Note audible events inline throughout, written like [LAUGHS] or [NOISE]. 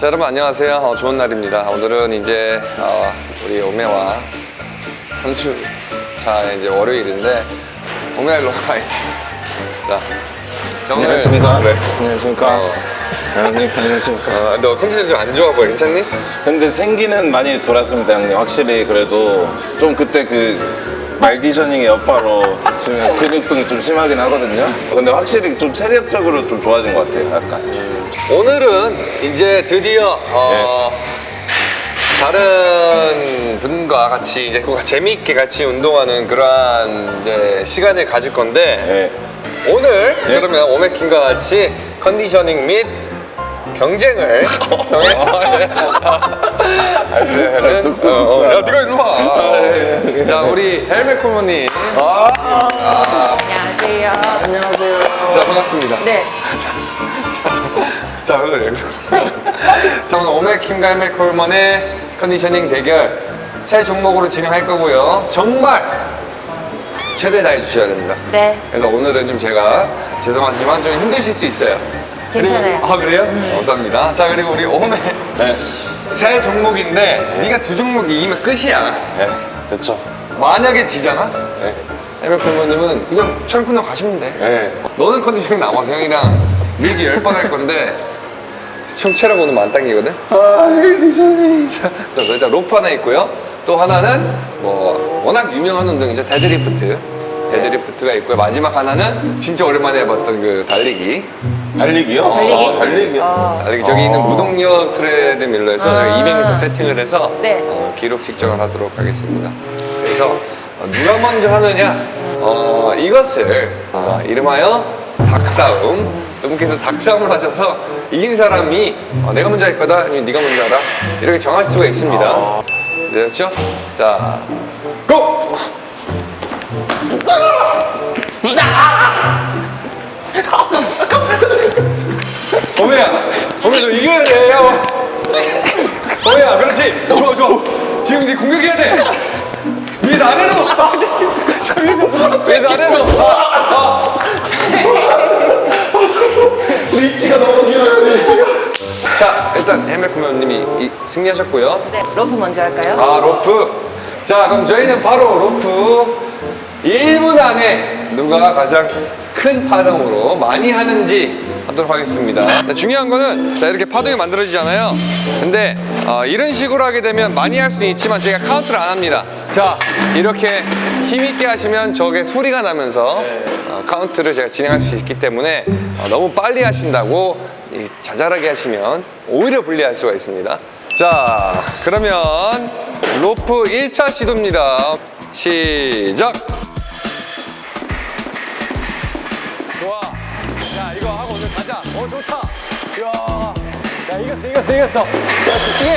자 여러분 안녕하세요 어, 좋은 날입니다 오늘은 이제 어, 우리 오메와 3주차 이제 월요일인데 오메가 일로 와야지 자 자, 오늘- 안녕하십니까. 그래. 안녕하십니까. 어, 형님, 안녕하십니까. 어, 너 컨디션 좀 안 좋아 보여 괜찮니? 근데 생기는 많이 돌았습니다, 형님. 확실히 그래도 좀 그때 그 말디셔닝의 여파로 지금 근육통이 좀 심하긴 하거든요. 근데 확실히 좀 체력적으로 좀 좋아진 것 같아요, 약간. 오늘은 이제 드디어 어, 다른 분과 같이 이제 그 재미있게 같이 운동하는 그러한 이제 시간을 가질 건데 네. 오늘 그러면 오메킹과 같이 컨디셔닝 및 경쟁을 통해 알았어요. 쑥쑥 어. 야, 네가 일로 와. 자, 우리 헬멧 코모님. 안녕하세요. 안녕하세요. 자, 반갑습니다. 네. [LAUGHS] 자, 오늘 자, 오늘 오메킴과 헬멧 콜먼의 컨디셔닝 대결 새 종목으로 진행할 거고요. 정말 최대 다해 주셔야 됩니다. 네. 그래서 오늘은 좀 제가 죄송하지만 좀 힘드실 수 있어요. 괜찮아요. 그리고- 아 그래요? 감사합니다. 자 그리고 우리 오메 네. 새 종목인데 네가 두 종목 이기면 끝이야. 네. 그쵸. 만약에 지잖아? 네. 헬맨 프로님은 그냥 촬영 끝나 가시면 돼. 네. 너는 컨디션 남아서 형이랑 밀기 열 번 할 건데 총 체력 오늘 만땅이거든? 아, 리선이. 자, 그래서 일단 로프 하나 있고요. 또 하나는 뭐 워낙 유명한 운동이죠. 데드리프트. 데드리프트가 있고요. 마지막 하나는 진짜 오랜만에 해봤던 그 달리기. 달리기요? 달리기? 아, 달리기요? 어. 달리기 저기 아. 있는 무동력 트레드밀에서 아. 저희 200m 세팅을 해서 네. 어, 기록 측정을 하도록 하겠습니다. 그래서 어, 누가 먼저 하느냐 어, 이것을 어, 이름하여 닭싸움 두 분께서 닭싸움을 하셔서 이긴 사람이 어, 내가 먼저 할 거다 아니면 네가 먼저 하라 이렇게 정할 수가 있습니다. 되셨죠? 자, 고! 어메야, 어메 너 이겨야 돼. 야. 어메야, 그렇지. 좋아, 좋아. 지금 이제 공격해야 돼. 위에서 아래로. 위에서 아래로. 아, 리치가 너무 길어요, 리치가. 아. 자, 일단 헬맨님이 승리하셨고요. 네. 로프 먼저 할까요? 아, 로프. 자, 그럼 저희는 바로 로프 1분 안에 누가 가장 큰 파동으로 많이 하는지 하도록 하겠습니다. 근데 중요한 거는 자, 이렇게 파동이 만들어지잖아요. 근데 어, 이런 식으로 하게 되면 많이 할 수는 있지만 제가 카운트를 안 합니다. 자, 이렇게 힘있게 하시면 저게 소리가 나면서 어, 카운트를 제가 진행할 수 있기 때문에 어, 너무 빨리 하신다고 이 자잘하게 하시면 오히려 불리할 수가 있습니다. 자, 그러면 로프 1차 시도입니다. 시작! 이겼어, 이겼어, 이겼어. 야, 집중해.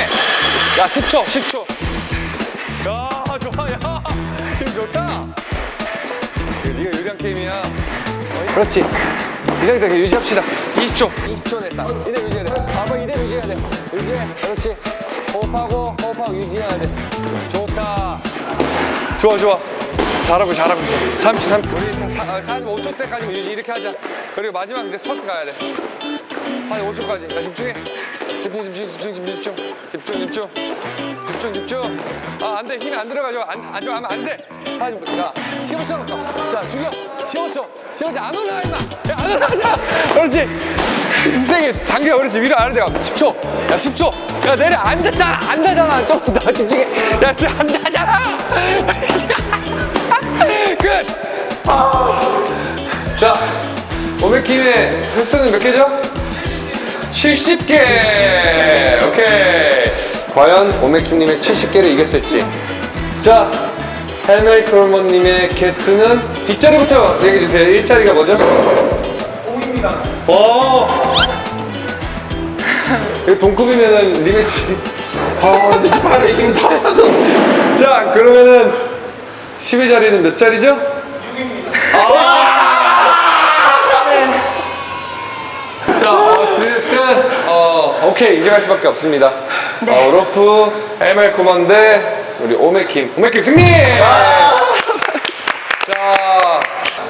야, 10초, 10초. 야, 좋아, 야. [LAUGHS] 이거 좋다. 네가 유리한 게임이야. 어, 그렇지. 이대로 이렇게 유지합시다. 20초. 20초 됐다. 이대로 유지해야 돼. 아빠 이대로 유지해야 돼. 유지해. 그렇지. 호흡하고, 호흡하고 유지해야 돼. 좋다. 좋아, 좋아. 잘하고 잘하고 있어. 30, 30. 우리 한 사, 아, 45초 때까지 유지 이렇게 하자. 그리고 마지막 이제 스퍼트 가야 돼. 한 5초까지. 자, 집중해. 집중, 집중, 집중, 집중, 집중. 집중, 집중. 집중, 집중. 아, 안 돼. 힘이 안 들어가죠. 안, 안, 좀 하면 안 돼. 하지 마. 자, 15초 남았어. 자, 죽여. 15초. 15초. 안 올라가, 임마. 야, 안 올라가자. 그렇지. 세게 당겨. 그렇지. 위로 안 내가. 10초. 야, 10초. 야, 내려. 앉았잖아. 조금 더 집중해. 야, 지금 앉아잖아. [LAUGHS] 끝. 자, 오메킴의 횟수는 몇 개죠? 70개! 오케이. 과연 오메킴님의 70개를 이겼을지. 자, 헬멜 크롤먼님의 개수는 뒷자리부터 얘기해주세요. 1자리가 뭐죠? 5입니다. 오! 이거 동급이면은 리매치. 아, 근데 팔에 힘 다 빠져. 자, 그러면은 10의 자리는 몇 자리죠? 6입니다. 자, 어쨌든, 어, 오케이. 인정할 수밖에 없습니다. 어, 로프, ML 코먼데, 우리 오메킴. 오메킴 승리! 자,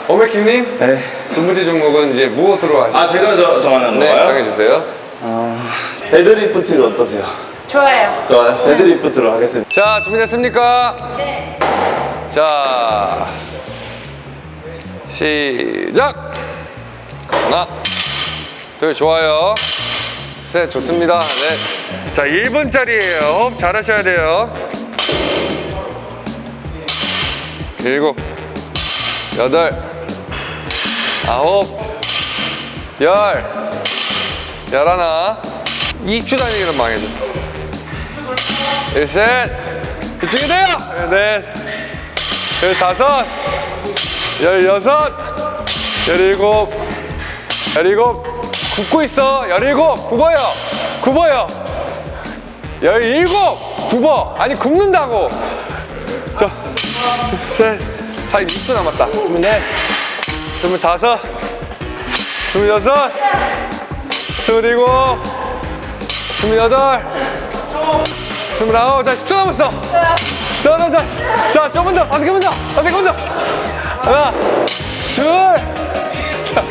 오메킴님. 네. 두 번째 종목은 이제 무엇으로 하시죠? 아, 제가 저, 정하는 네, 건가요? 정해주세요. 아, 데드리프트가 어떠세요? 좋아요. 좋아요. 데드리프트로 하겠습니다. 자, 준비됐습니까? 네. 자, 시작! 하나, 둘, 좋아요. 셋, 좋습니다. 네. 자, 1분짜리예요. 호흡 잘하셔야 돼요. 일곱, 여덟, 아홉, 열, 열하나. 2초 다니기는 망해줘. 일셋. 집중이 돼요. 넷 열다섯. 열여섯. 열일곱. 열일곱. 굽고 있어. 열일곱. 굽어요. 굽어요. 열일곱. 굽어. 아니 굽는다고. 자 셋. 다 6초 남았다. 스물넷 스물다섯 스물여섯 스물일곱 스물여덟 스물아홉, 자, 10초 남았어. 자, 자, 자, 자, 조금 더, 다섯 개만 더, 다섯 개만 더. 하나, 둘, 자,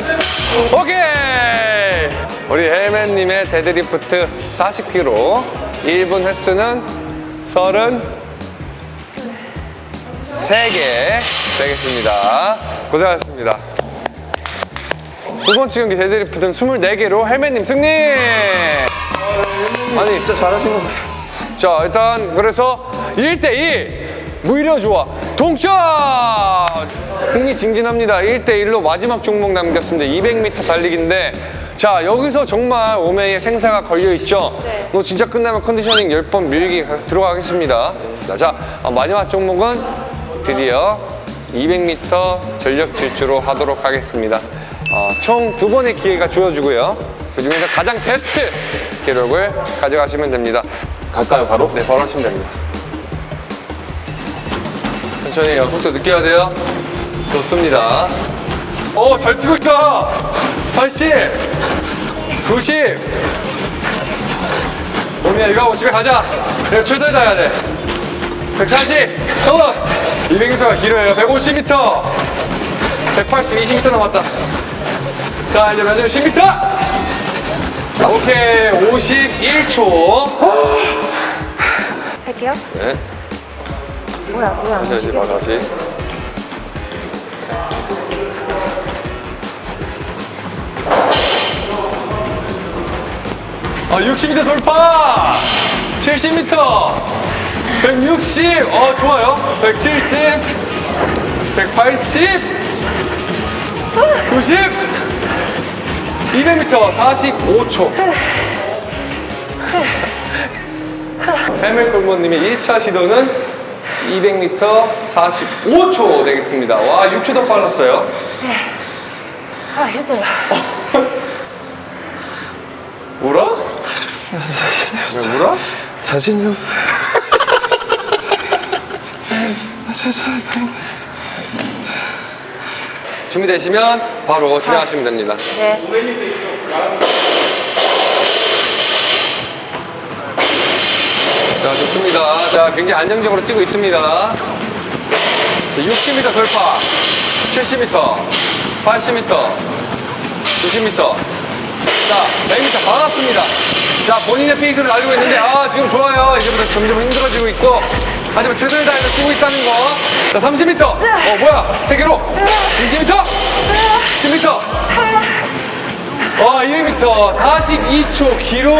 오케이. 우리 헬맨님의 데드리프트 40kg, 1분 횟수는 33개 되겠습니다. 고생하셨습니다. 두 번째 경기 데드리프트는 24개로 헬맨님 승리! 아니, 진짜 잘하신 거 자, 일단 그래서 1대1 무려 좋아. 동점! 흥미진진합니다. 1대1로 마지막 종목 남겼습니다. 200m 달리기인데 자, 여기서 정말 오메이의 생사가 걸려있죠? 네. 너 진짜 끝나면 컨디셔닝 10번 밀기 가- 들어가겠습니다. 자, 자 어, 마지막 종목은 드디어 200m 전력 질주로 하도록 하겠습니다. 어, 총 두 번의 기회가 주어지고요. 그 중에서 가장 베스트 기록을 가져가시면 됩니다. 갈까요, 바로? 네, 바로 하시면 됩니다. 천천히 요 속도 느껴야 돼요. 좋습니다. 오, 잘 뛰고 있다. 80, 90. 오미야, 이거 하고 집에 가자. 그래, 최선을 다해야 돼. 140, 어, 200m가 길어요. 150m, 180, 20m 남았다. 자, 이제 마지막 10m. 오케이, 51초. 할게요. 네. 뭐야, 뭐야. 다시 봐 다시 아 60m 돌파 70m 160 어, 좋아요 170 180 90 200m 45초 해멜골모님의 1차 시도는 200m 45초 되겠습니다. 와, 6초 더 빨랐어요. 아, 힘들어. 울어? 왜 울어? 자신이 없어요. [LAUGHS] 준비되시면 바로 진행하시면 됩니다. 네. 자, 좋습니다. 자, 굉장히 안정적으로 뛰고 있습니다. 자, 60m 돌파, 70m, 80m, 90m. 자, 100m 다 왔습니다. 자, 본인의 페이스를 달리고 있는데, 아, 지금 좋아요. 이제부터 점점 힘들어지고 있고, 하지만 최선을 다해서 뛰고 있다는 거. 자, 30m. 어, 뭐야? 세개로 20m, 10m. 와, 200m 42초 기록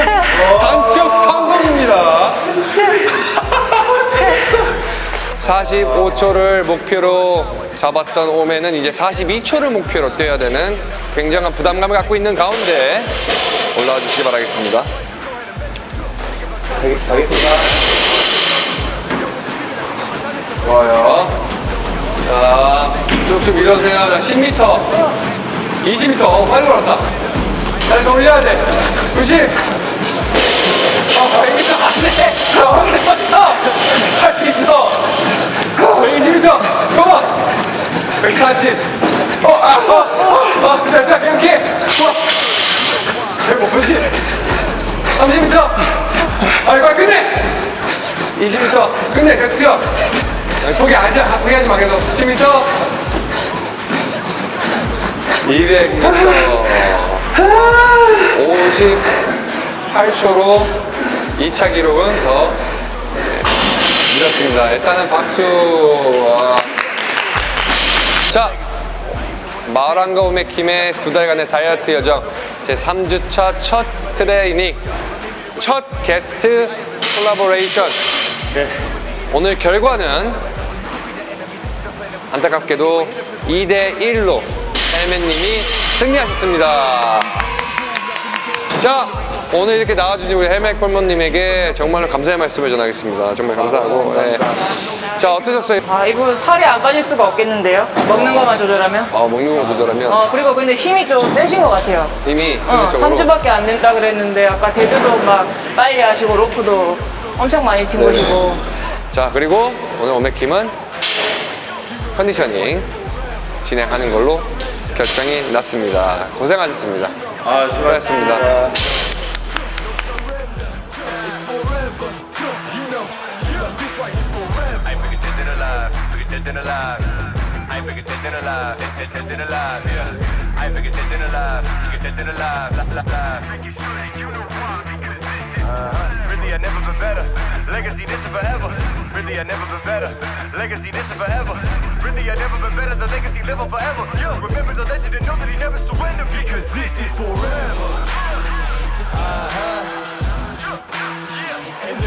단축 성공입니다. 45초를 목표로 잡았던 오메는 이제 42초를 목표로 뛰어야 되는 굉장한 부담감을 갖고 있는 가운데 올라와 주시기 바라겠습니다. 가겠- 가겠습니다. 좋아요. 자, 쭉쭉 밀어주세요. 자, 10m, 20m. 어, 빨리 올랐다. 빨리 더 올려야 돼. 90. 어, 100m 안 돼. 어, 100m. 할수 있어. 어, 120m. 컴온. 140. 어, 아, 어, 어, 어, 자, 자, 이렇게. 좋아. 150. 30m. 아, 이거 끝내. 20m. 끝내. 계속 뛰어. 거기 앉아. 포기하지 마. 계속. 10m. 200m. 50. 8초로 2차 기록은 더 네, 밀었습니다. 일단은 박수. 와. 자, 마을한가 오메킴의 두 달간의 다이어트 여정 제 3주차 첫 트레이닝 첫 게스트 콜라보레이션 오늘 결과는 안타깝게도 2대 1로 헬멧님이 승리하셨습니다. 자, 오늘 이렇게 나와주신 우리 헬멧 콜몬님에게 정말로 감사의 말씀을 전하겠습니다. 정말 감사하고. 네. 자, 어떠셨어요? 아, 이거 살이 안 빠질 수가 없겠는데요? 먹는 것만 조절하면? 아, 먹는 거 조절하면 어, 그리고 근데 힘이 좀 세신 것 같아요. 이미 어, 현실적으로 3주밖에 안 된다 그랬는데 아까 대주도 막 빨리 하시고 로프도 엄청 많이 튄 네. 자 그리고 오늘 오메킴은 컨디셔닝 진행하는 걸로 결정이 났습니다. 고생하셨습니다. 아, 수고하셨습니다. I ain't bigger dead than alive, bigger dead than alive. I ain't bigger dead than alive, dead, dead, dead than alive, yeah. I ain't bigger dead than alive, bigger dead than alive, la, la, la. Uh-huh. Really, I never been better. Legacy, this is forever. Really, I never been better. Legacy, this is forever. Really, I never been better. The legacy live on forever. Yeah, remember the legend and know that he never surrendered because this is forever. Uh-huh.